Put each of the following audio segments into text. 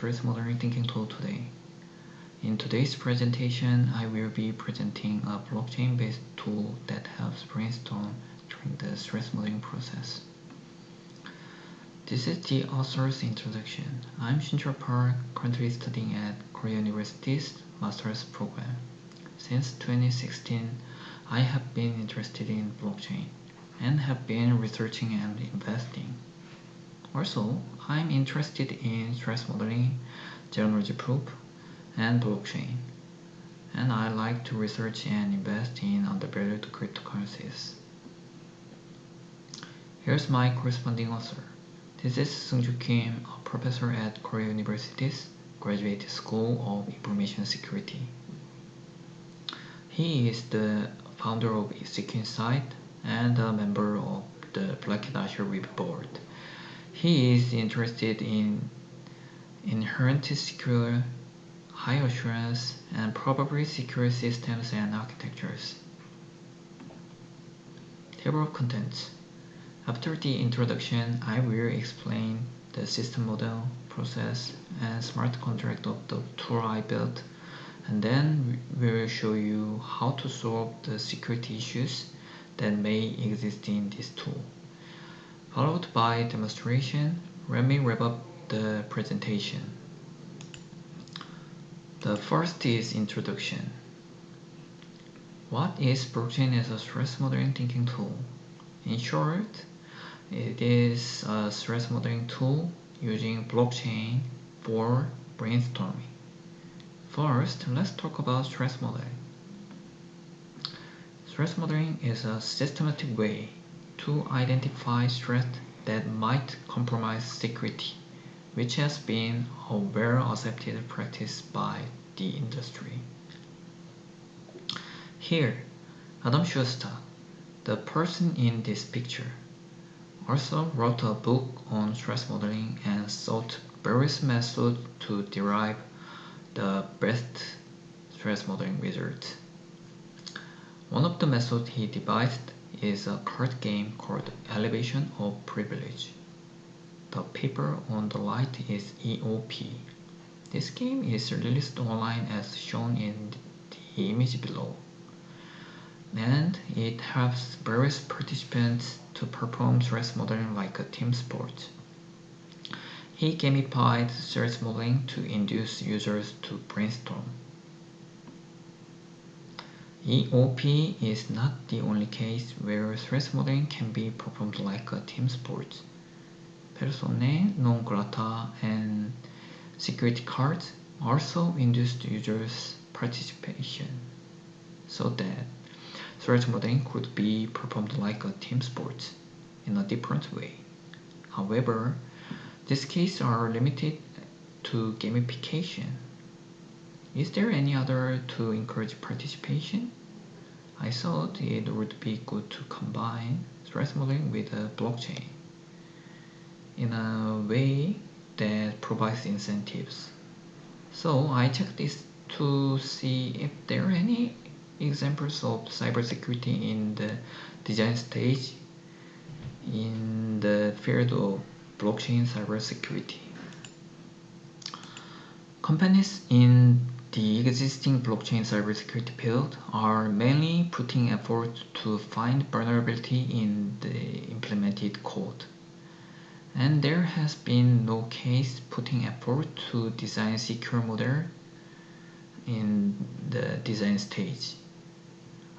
threat modeling thinking tool today. In today's presentation, I will be presenting a blockchain-based tool that helps brainstorm during the threat modeling process. This is the author's introduction. I'm Shinchul Park, currently studying at Korea University's master's program. Since 2016, I have been interested in blockchain and have been researching and investing. Also, I'm interested in threat modeling, zero-knowledge proof, and blockchain. And I like to research and invest in undervalued cryptocurrencies. Here's my corresponding author. This is Sungju Kim, a professor at Korea University's Graduate School of Information Security. He is the founder of Sequence and a member of the Black Azure Web board. He is interested in inherent secure, high assurance, and provably secure systems and architectures. Table of contents. After the introduction, I will explain the system model, process, and smart contract of the tool I built, and then we will show you how to solve the security issues that may exist in this tool followed by demonstration. Let me wrap up the presentation. The first is introduction. What is blockchain as a threat modeling thinking tool? In short, it is a threat modeling tool using blockchain for brainstorming. First, let's talk about threat modeling. Threat modeling is a systematic way to identify threats that might compromise security, which has been a well-accepted practice by the industry. Here, Adam Shostack, the person in this picture, also wrote a book on threat modeling and sought various methods to derive the best threat modeling results. One of the methods he devised is a card game called Elevation of Privilege. The paper on the right is EOP. This game is released online as shown in the image below. And it helps various participants to perform threat modeling like a team sport. He gamified threat modeling to induce users to brainstorm. EOP is not the only case where threat modeling can be performed like a team sport. Persona non grata and security cards also induced users' participation so that threat modeling could be performed like a team sport in a different way. However, these cases are limited to gamification is there any other to encourage participation? I thought it would be good to combine threat modeling with a blockchain in a way that provides incentives. So I checked this to see if there are any examples of cybersecurity in the design stage in the field of blockchain cybersecurity. Companies in the existing blockchain cybersecurity field are mainly putting effort to find vulnerability in the implemented code. And there has been no case putting effort to design secure model in the design stage.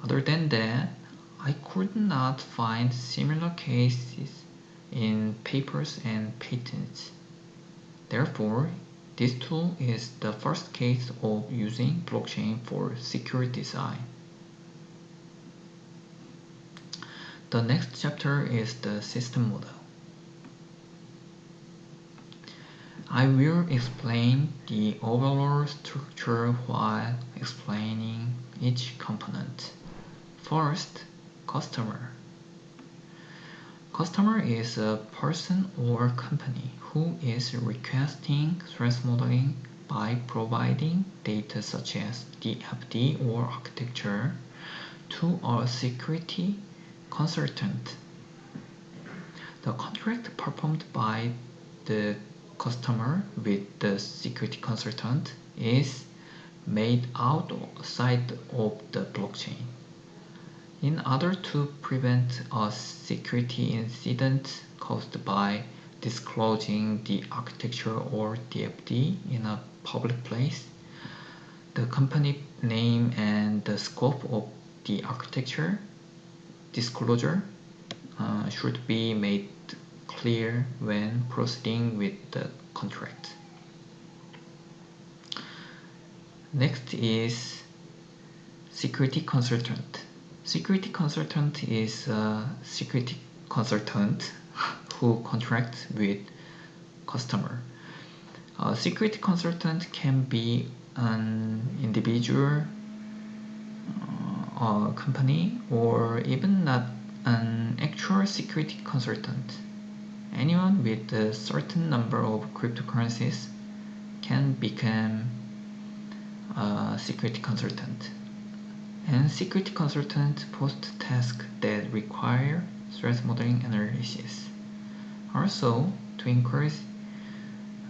Other than that, I could not find similar cases in papers and patents. Therefore, this tool is the first case of using blockchain for secure design. The next chapter is the system model. I will explain the overall structure while explaining each component. First, customer. Customer is a person or company who is requesting threat modeling by providing data such as DFD or architecture to a security consultant. The contract performed by the customer with the security consultant is made outside of the blockchain. In order to prevent a security incident caused by disclosing the architecture or DFD in a public place, the company name and the scope of the architecture disclosure uh, should be made clear when proceeding with the contract. Next is security consultant. Security consultant is a security consultant who contracts with customer. A security consultant can be an individual, uh, a company, or even not an actual security consultant. Anyone with a certain number of cryptocurrencies can become a security consultant. And security consultant post tasks that require threat modeling analysis. Also, to increase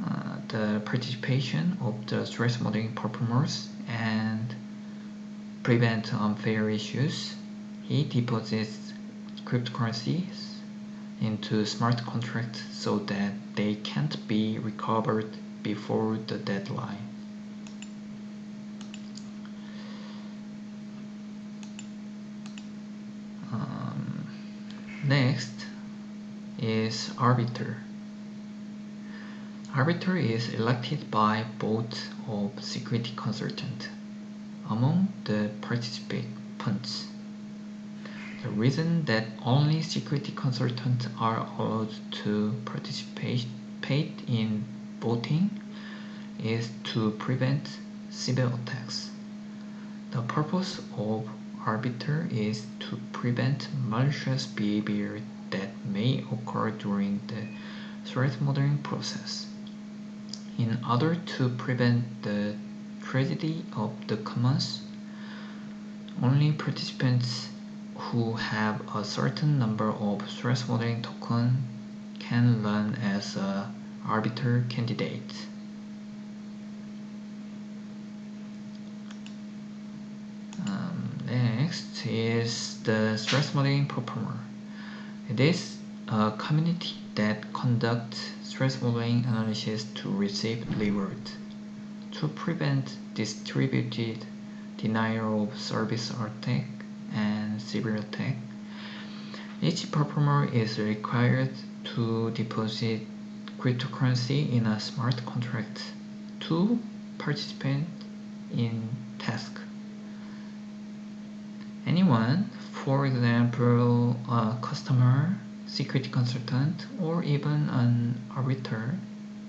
uh, the participation of the threat modeling performers and prevent unfair issues, he deposits cryptocurrencies into smart contracts so that they can't be recovered before the deadline. Um, next is arbiter. Arbiter is elected by both of security consultant among the participants. The reason that only security consultants are allowed to participate in voting is to prevent cyber attacks. The purpose of arbiter is to prevent malicious behavior may occur during the threat modeling process. In order to prevent the tragedy of the commons, only participants who have a certain number of threat modeling token can run as a arbiter candidate. Um, next is the threat modeling performer. It is a community that conducts threat modeling analysis to receive reward. To prevent distributed denial of service attack and cyber attack, each performer is required to deposit cryptocurrency in a smart contract to participate in task. Anyone, for example, a customer, security consultant, or even an arbiter,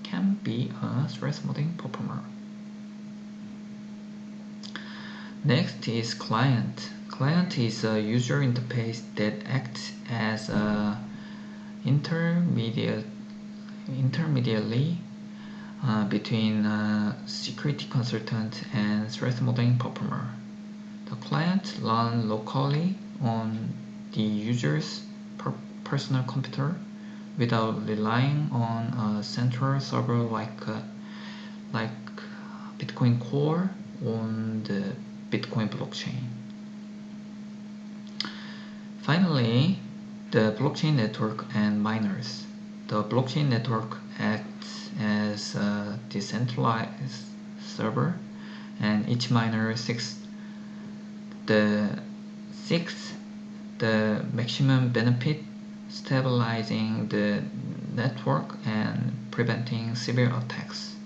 can be a threat modeling performer. Next is client. Client is a user interface that acts as a intermediate intermediately uh, between a security consultant and threat modeling performer. The client runs locally on the user's per personal computer without relying on a central server like uh, like Bitcoin Core on the Bitcoin blockchain. Finally, the blockchain network and miners. The blockchain network acts as a decentralized server and each miner seeks the sixth, the maximum benefit stabilizing the network and preventing severe attacks.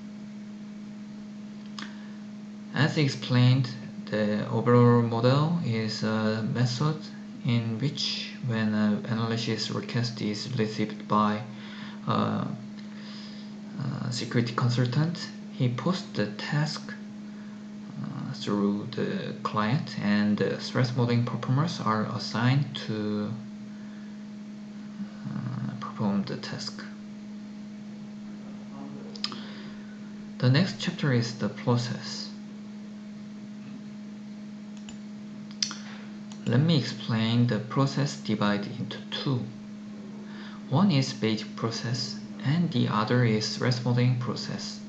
As explained, the overall model is a method in which when an analysis request is received by a, a security consultant, he posts the task through the client and the threat modeling performers are assigned to uh, perform the task. The next chapter is the process. Let me explain the process divided into two. One is basic process and the other is threat modeling process.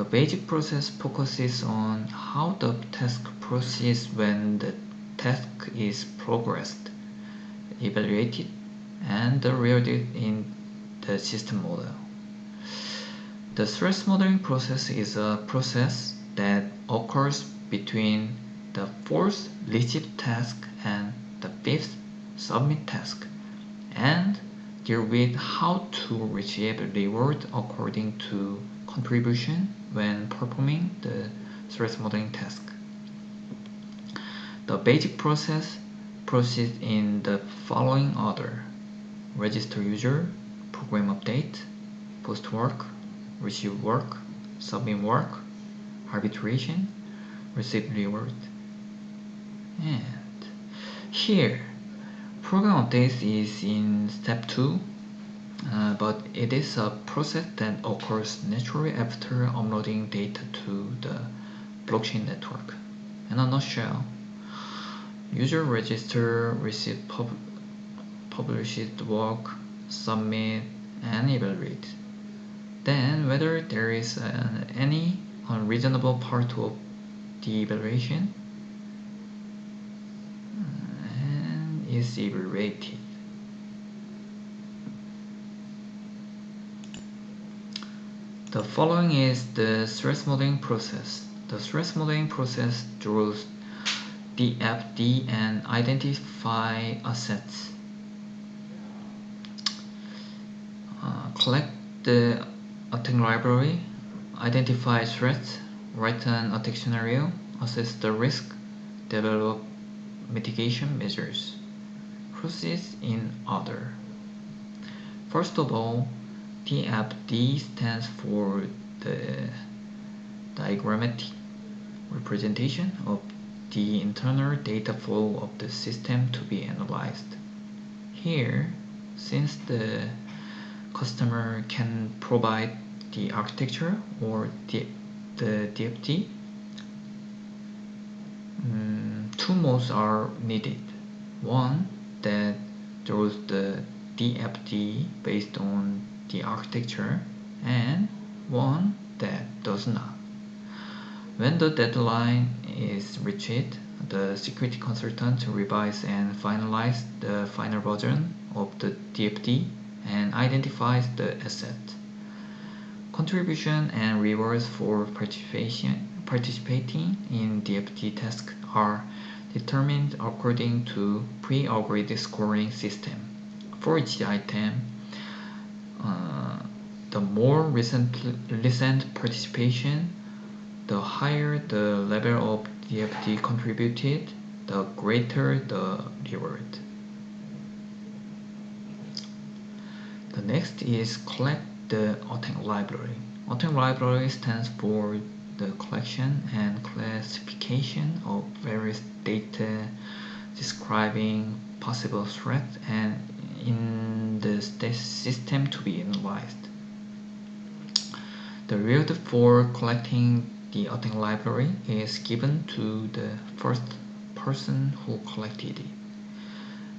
The basic process focuses on how the task proceeds when the task is progressed, evaluated, and rewarded in the system model. The threat modeling process is a process that occurs between the fourth receive task and the fifth submit task and deal with how to receive reward according to contribution when performing the threat modeling task. The basic process proceeds in the following order. Register user, program update, post work, receive work, submit work, arbitration, receive reward. And here, program update is in step 2 uh, but it is a process that occurs naturally after uploading data to the blockchain network. In a nutshell, user register, receive pub published work, submit, and evaluate. Then, whether there is uh, any unreasonable part of the evaluation uh, and is evaluated. The following is the threat modeling process. The threat modeling process draws DFD and identify assets. Uh, collect the attack library, identify threats, write an attack scenario, assess the risk, develop mitigation measures. Proceed in order. First of all, DFD stands for the diagrammatic representation of the internal data flow of the system to be analyzed. Here, since the customer can provide the architecture or the, the DFD, um, two modes are needed. One that draws the DFD based on the architecture and one that does not. When the deadline is reached, the security consultant revises and finalizes the final version of the DFD and identifies the asset. Contribution and rewards for participation, participating in DFD tasks are determined according to pre-agreed scoring system. For each item, Uh, the more recent, recent participation, the higher the level of DFD contributed, the greater the reward. The next is collect the attack library. attack library stands for the collection and classification of various data describing possible threats and in the system to be analyzed. The reward for collecting the attack library is given to the first person who collected it.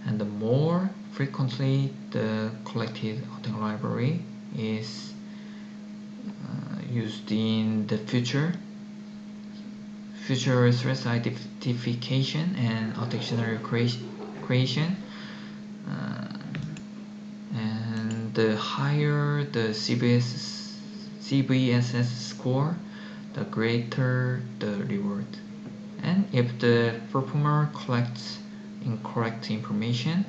And the more frequently the collected attack library is uh, used in the future, future threat identification and scenario creation, uh, the higher the CBS, CVSS score, the greater the reward. And if the performer collects incorrect information,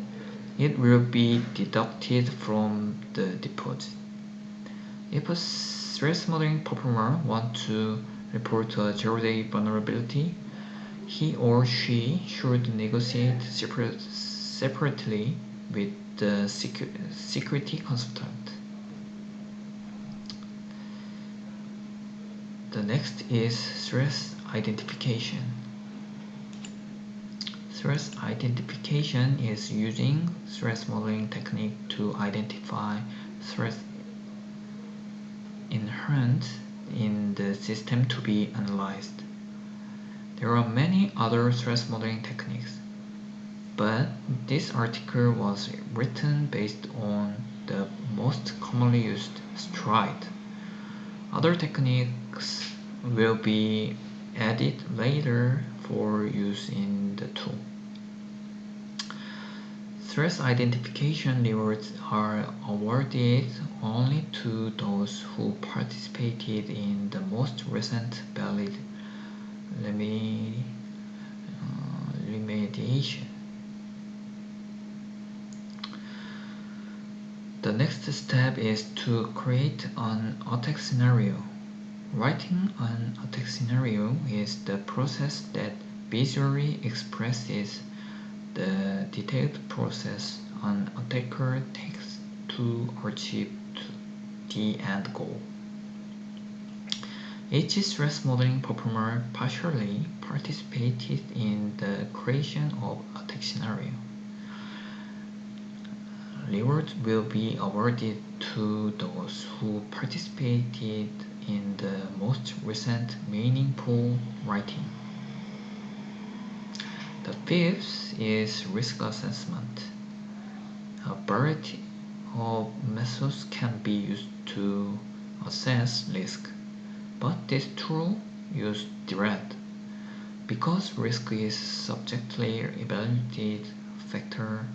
it will be deducted from the deposit. If a threat modeling performer wants to report a zero-day vulnerability, he or she should negotiate separate, separately with the secu security consultant. The next is threat identification. Threat identification is using threat modeling technique to identify threat inherent in the system to be analyzed. There are many other threat modeling techniques but this article was written based on the most commonly used STRIDE. Other techniques will be added later for use in the tool. Threat identification rewards are awarded only to those who participated in the most recent valid uh, remediation. The next step is to create an attack scenario. Writing an attack scenario is the process that visually expresses the detailed process an attacker takes to achieve the end goal. Each threat modeling performer partially participated in the creation of attack scenario. Rewards will be awarded to those who participated in the most recent meaningful writing. The fifth is risk assessment. A variety of methods can be used to assess risk, but this tool uses DREAD. Because risk is subjectively evaluated factor,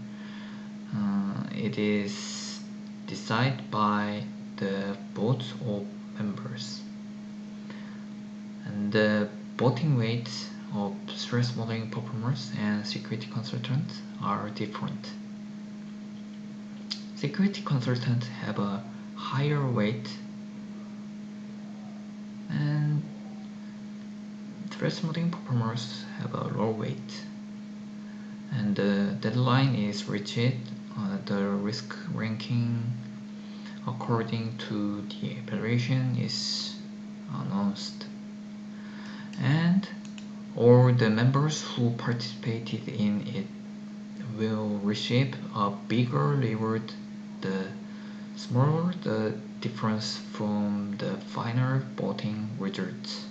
uh, it is decided by the votes of members. And the voting weights of threat modeling performers and security consultants are different. Security consultants have a higher weight and threat modeling performers have a lower weight and the deadline is reached Uh, the risk ranking according to the evaluation is announced and all the members who participated in it will receive a bigger reward the smaller the difference from the final voting results.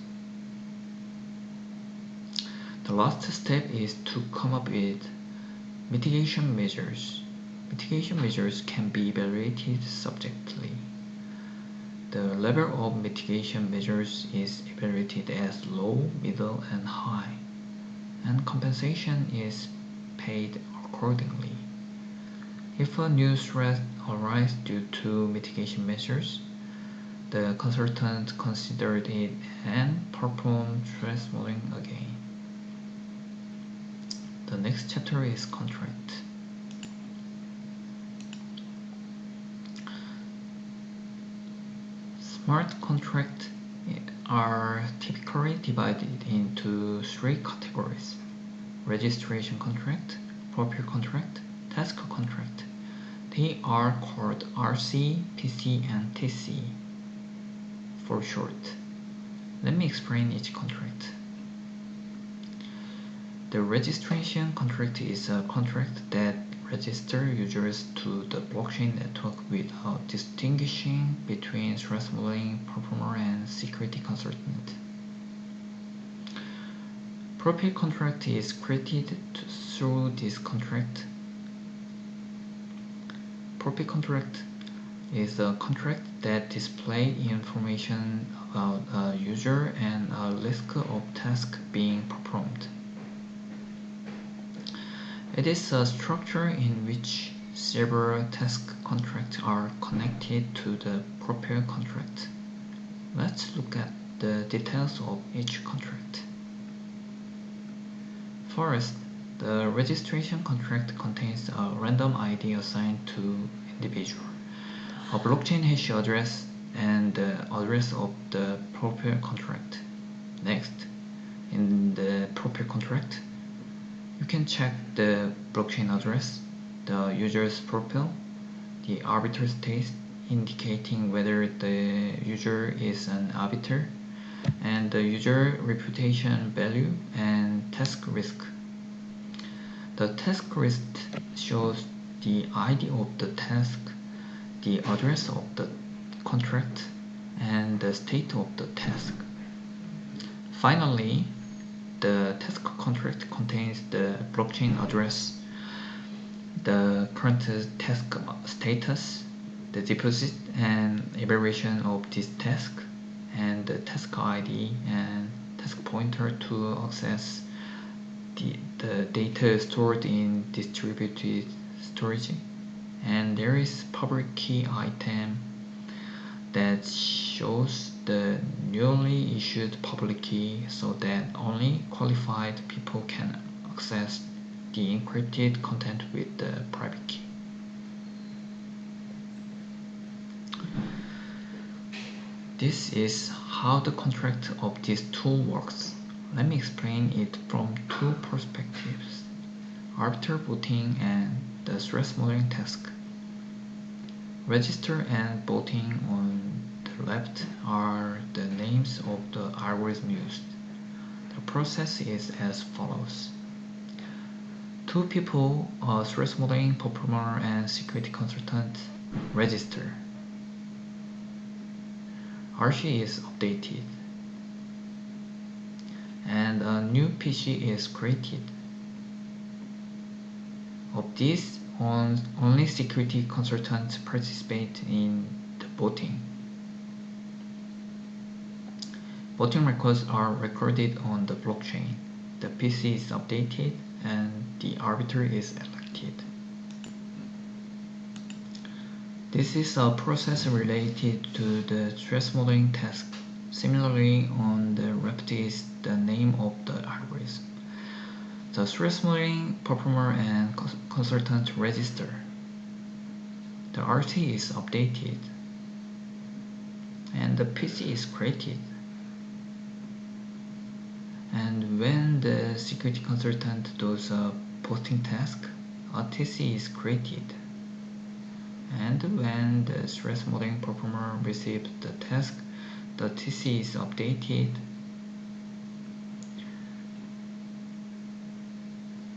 The last step is to come up with mitigation measures. Mitigation measures can be evaluated subjectively. The level of mitigation measures is evaluated as low, middle, and high, and compensation is paid accordingly. If a new threat arises due to mitigation measures, the consultant considered it and performed threat modeling again. The next chapter is contract. Smart contracts are typically divided into three categories. Registration contract, profile contract, task contract. They are called RC, PC, and TC for short. Let me explain each contract. The registration contract is a contract that register users to the blockchain network without distinguishing between threat modeling performer and security consultant. Profile contract is created through this contract. Profile contract is a contract that displays information about a user and a list of tasks being performed. It is a structure in which several task contracts are connected to the profile contract. Let's look at the details of each contract. First, the registration contract contains a random ID assigned to individual, a blockchain hash address, and the address of the profile contract. Next, in the profile contract, you can check the blockchain address, the user's profile, the arbiter state indicating whether the user is an arbiter, and the user reputation value and task list. The task list shows the ID of the task, the address of the contract, and the state of the task. Finally, the task contract contains the blockchain address, the current task status, the deposit and evaluation of this task and the task ID and task pointer to access the, the data stored in distributed storage. And there is public key item that shows the newly issued public key so that only qualified people can access the encrypted content with the private key. This is how the contract of this tool works. Let me explain it from two perspectives, arbiter voting and the threat modeling task. Register and voting on left are the names of the algorithm used. The process is as follows. Two people, a threat modeling performer and security consultant, register. RC is updated and a new PC is created. Of these, only security consultants participate in the voting. Voting records are recorded on the blockchain. The PC is updated and the arbiter is elected. This is a process related to the threat modeling task. Similarly, on the left is the name of the algorithm. The threat modeling performer and consultant register. The RC is updated and the PC is created. And when the security consultant does a posting task, a TC is created. And when the threat modeling performer receives the task, the TC is updated,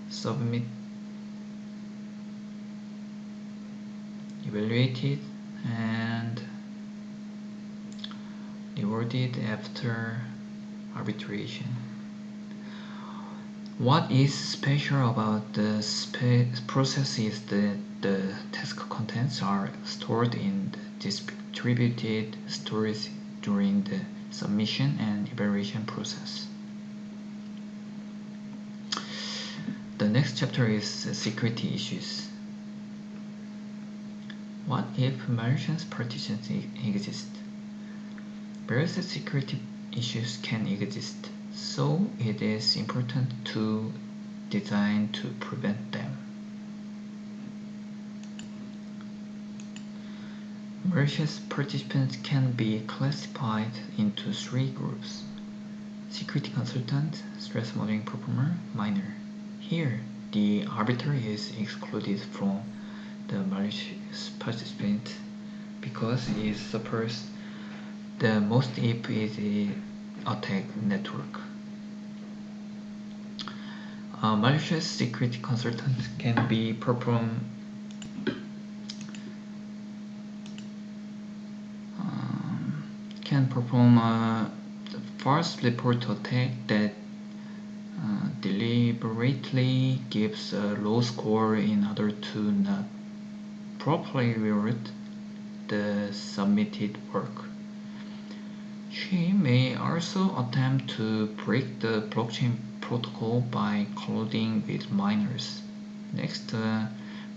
submit, evaluated, and rewarded after arbitration. What is special about the process is that the task contents are stored in distributed storage during the submission and evaluation process. The next chapter is security issues. What if malicious partitions exist? Various security issues can exist so it is important to design to prevent them. Malicious participants can be classified into three groups. Security consultant, threat modeling performer, miner. Here, the arbiter is excluded from the malicious participant because it suffers the most if it attack network. A malicious security consultant can be perform um, can perform a false report attack that uh, deliberately gives a low score in order to not properly reward the submitted work. She may also attempt to break the blockchain protocol by colluding with miners. Next, uh,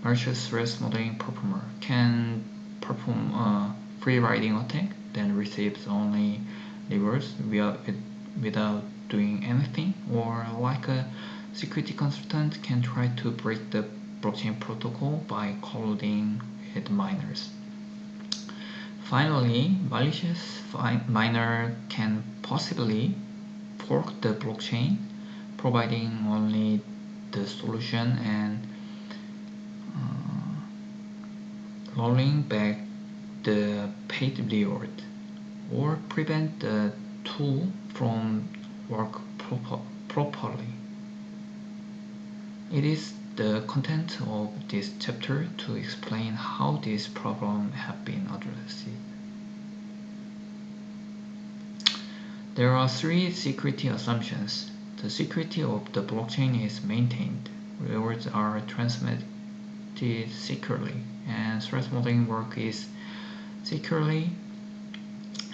malicious threat modeling performer can perform a free riding attack that receives only rewards without doing anything, or like a security consultant can try to break the blockchain protocol by colluding with miners. Finally, malicious miner can possibly fork the blockchain, providing only the solution and uh, rolling back the paid reward, or prevent the tool from work proper properly. It is the content of this chapter to explain how this problem have been addressed. There are three security assumptions. The security of the blockchain is maintained, rewards are transmitted securely, and threat modeling work is securely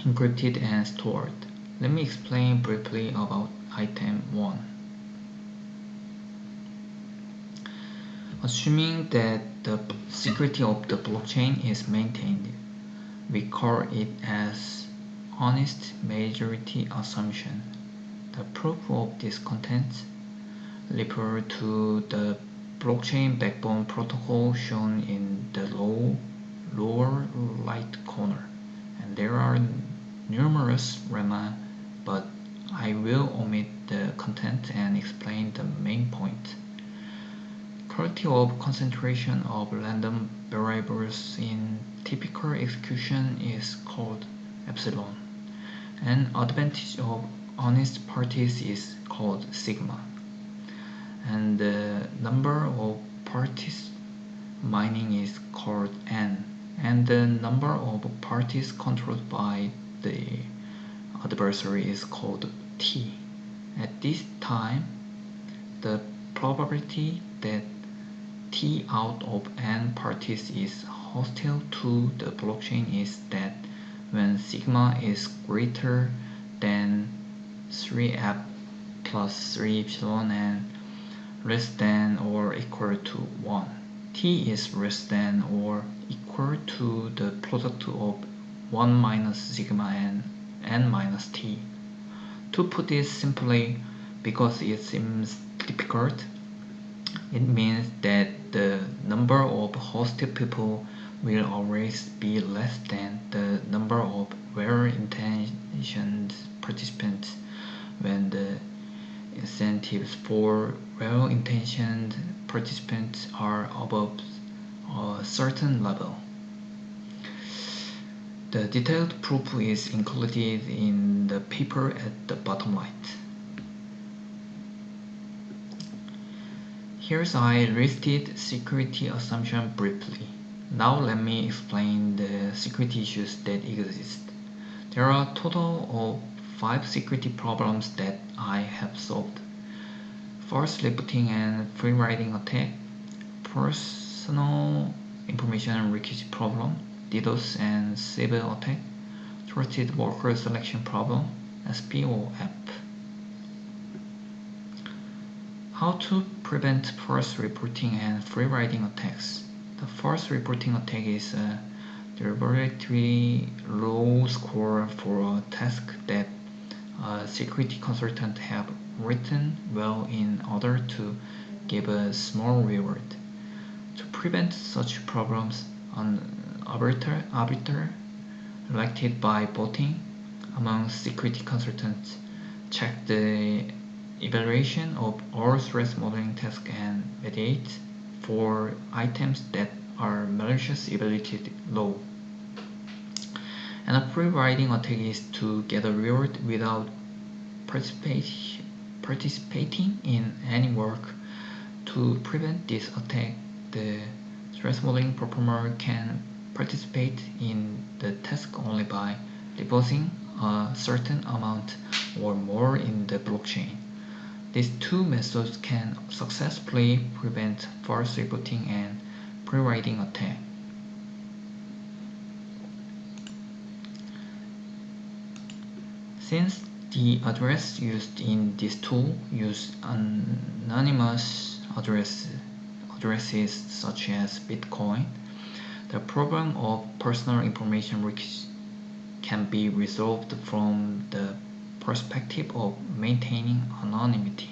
encrypted and stored. Let me explain briefly about item 1. Assuming that the security of the blockchain is maintained, we call it as honest majority assumption. The proof of this content refer to the blockchain backbone protocol shown in the low, lower right corner. And there are numerous lemma, but I will omit the content and explain the main point. Quality of concentration of random variables in typical execution is called epsilon, and advantage of honest parties is called sigma. And the number of parties mining is called n. And the number of parties controlled by the adversary is called t. At this time the probability that t out of n parties is hostile to the blockchain is that when sigma is greater 3f plus 3 epsilon and less than or equal to 1. t is less than or equal to the product of 1 minus sigma and n minus t. To put this simply, because it seems difficult, it means that the number of hosted people will always be less than the number of well-intentioned participants when uh, the incentives for well-intentioned participants are above a certain level. The detailed proof is included in the paper at the bottom right. Here's I listed security assumption briefly. Now let me explain the security issues that exist. There are a total of five security problems that I have solved. First, reporting and free riding attack, personal information leakage problem, DDoS and Sybil attack, trusted worker selection problem, SPOF. How to prevent false reporting and free riding attacks. The false reporting attack is a deliberately low score for a task that security consultant have written well in order to give a small reward. To prevent such problems, an arbiter, arbiter elected by voting among security consultants check the evaluation of all threat modeling tasks and mediate for items that are malicious evaluated low. And a free riding attack is to get a reward without participating in any work. To prevent this attack, the threat modeling performer can participate in the task only by depositing a certain amount or more in the blockchain. These two methods can successfully prevent false reporting and free-riding attack. Since the address used in this tool use anonymous address, addresses such as Bitcoin, the problem of personal information leakage can be resolved from the perspective of maintaining anonymity.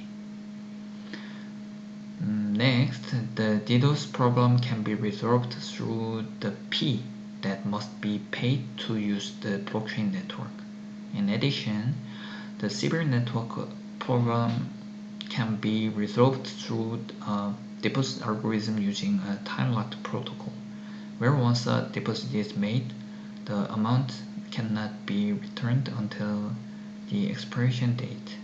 Next, the DDoS problem can be resolved through the P that must be paid to use the blockchain network. In addition, the Sybil network problem can be resolved through a deposit algorithm using a time-locked protocol, where once a deposit is made, the amount cannot be returned until the expiration date.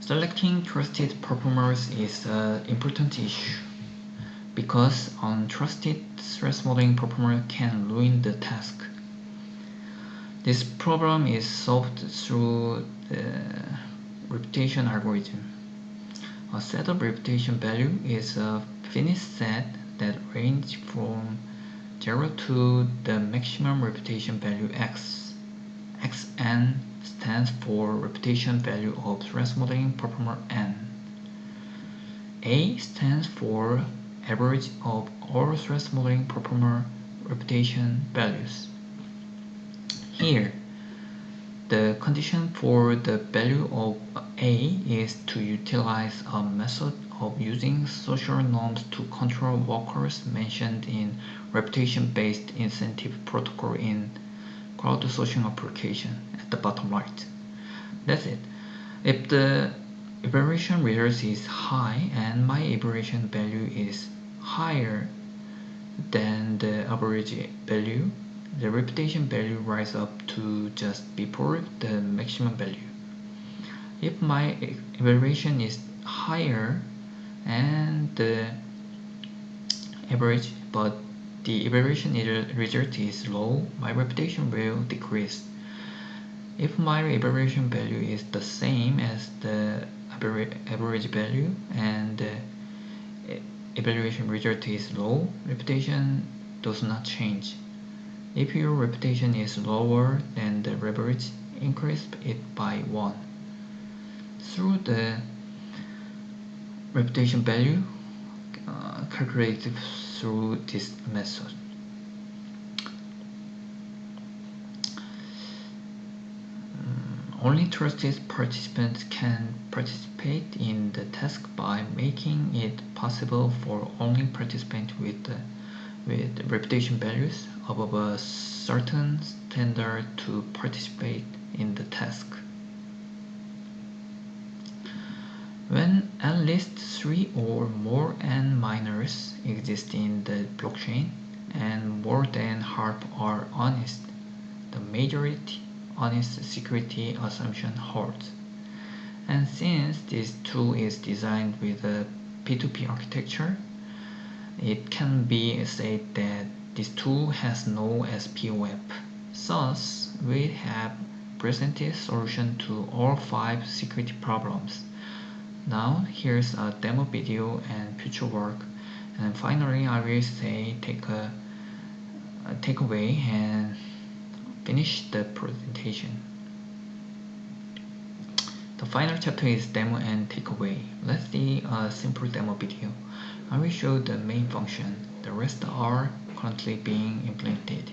Selecting trusted performers is an important issue because untrusted threat modeling performer can ruin the task. This problem is solved through the reputation algorithm. A set of reputation value is a finished set that range from 0 to the maximum reputation value x. xn stands for reputation value of threat modeling performer n. A stands for average of all threat modeling performer reputation values. Here, the condition for the value of A is to utilize a method of using social norms to control workers mentioned in reputation-based incentive protocol in crowdsourcing application at the bottom right. That's it. If the evaluation result is high and my evaluation value is higher than the average value, the reputation value rise up to just before the maximum value. If my evaluation is higher and the average but the evaluation result is low, my reputation will decrease. If my evaluation value is the same as the average value and the evaluation result is low, reputation does not change. If your reputation is lower than the average, increase it by 1. Through the reputation value uh, calculated through this method. Only trusted participants can participate in the task by making it possible for only participants with with reputation values above a certain standard to participate in the task. When at least three or more N miners exist in the blockchain and more than half are honest, the majority honest security assumption holds. And since this tool is designed with a P2P architecture, it can be said that this tool has no SPOF. Thus, we have presented solution to all five security problems. Now, here's a demo video and future work. And finally, I will say take a, a takeaway and finish the presentation. The final chapter is demo and takeaway. Let's see a simple demo video. I will show the main function. The rest are currently being implemented.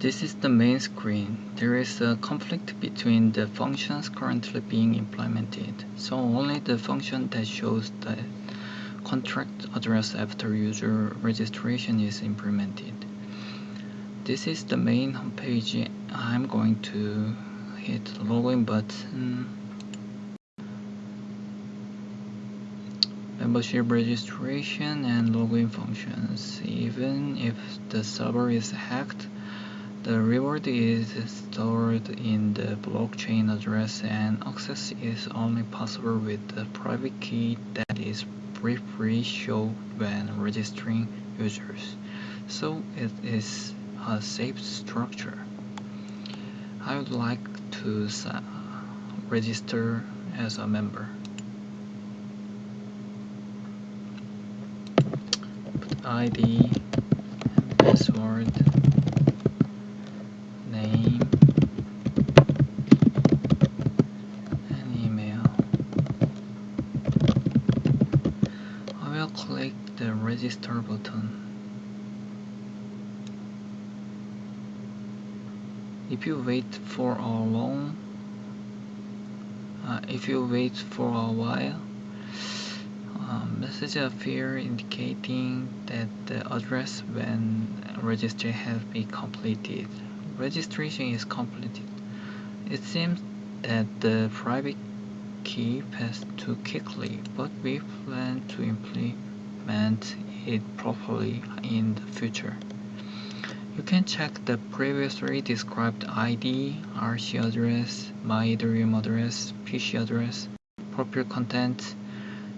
This is the main screen. There is a conflict between the functions currently being implemented, so only the function that shows the contract address after user registration is implemented. This is the main homepage. I'm going to hit login button membership registration and login functions. Even if the server is hacked, the reward is stored in the blockchain address and access is only possible with the private key that is briefly shown when registering users. So it is a safe structure. I would like to uh, register as a member. ID password name and email I will click the register button if you wait for a long uh, if you wait for a while um, message appear indicating that the address when registry has been completed. Registration is completed. It seems that the private key passed too quickly, but we plan to implement it properly in the future. You can check the previously described ID, RC address, my Ethereum address, PC address, profile contract,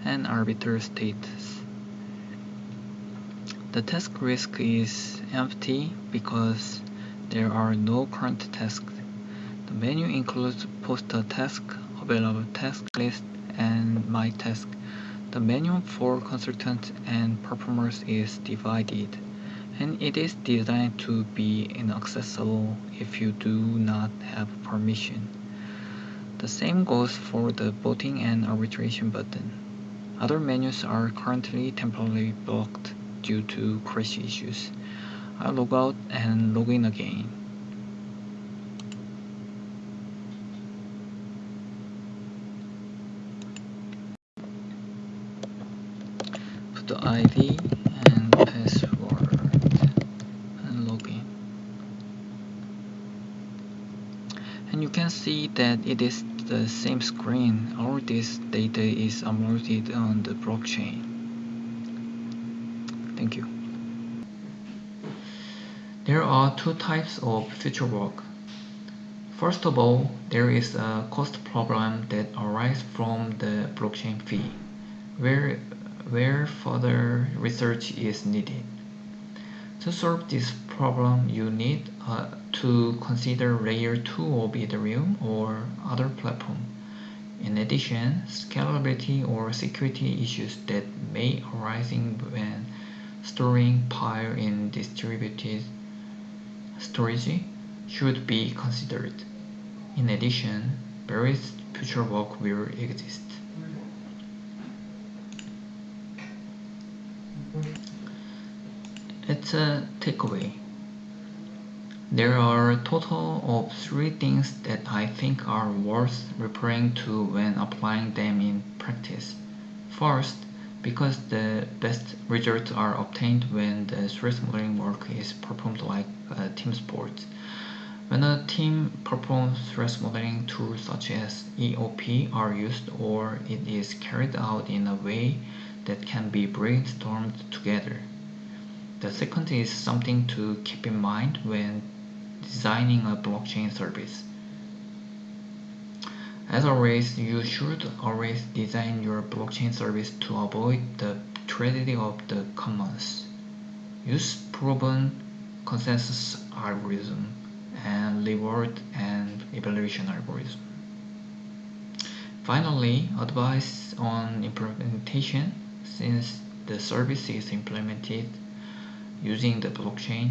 and arbiter status. The task list is empty because there are no current tasks. The menu includes post a task, available task list, and my task. The menu for consultants and performers is divided, and it is designed to be inaccessible if you do not have permission. The same goes for the voting and arbitration button. Other menus are currently temporarily blocked due to crash issues. I'll log out and log in again. Put the ID and password and login. And you see that it is the same screen. All this data is uploaded on the blockchain. Thank you. There are two types of future work. First of all, there is a cost problem that arises from the blockchain fee, where, where further research is needed. To solve this problem, you need uh, to consider layer 2 of Ethereum or other platform. In addition, scalability or security issues that may arise when storing Pi in distributed storage should be considered. In addition, various future work will exist. It's a takeaway. There are a total of three things that I think are worth referring to when applying them in practice. First, because the best results are obtained when the threat modeling work is performed like a team sport. When a team performs threat modeling tools such as EOP are used or it is carried out in a way that can be brainstormed together. The second is something to keep in mind when designing a blockchain service. As always, you should always design your blockchain service to avoid the tragedy of the commons. Use proven consensus algorithm and reward and evaluation algorithm. Finally, advice on implementation since the service is implemented using the blockchain,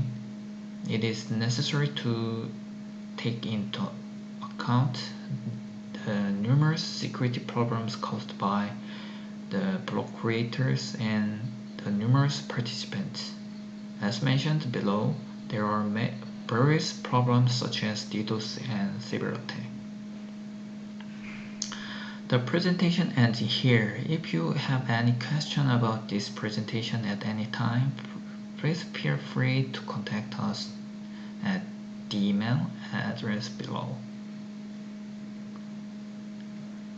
it is necessary to take into account the numerous security problems caused by the block creators and the numerous participants. As mentioned below, there are various problems such as DDoS and attack. The presentation ends here. If you have any question about this presentation at any time, please feel free to contact us at the email address below.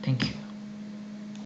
Thank you.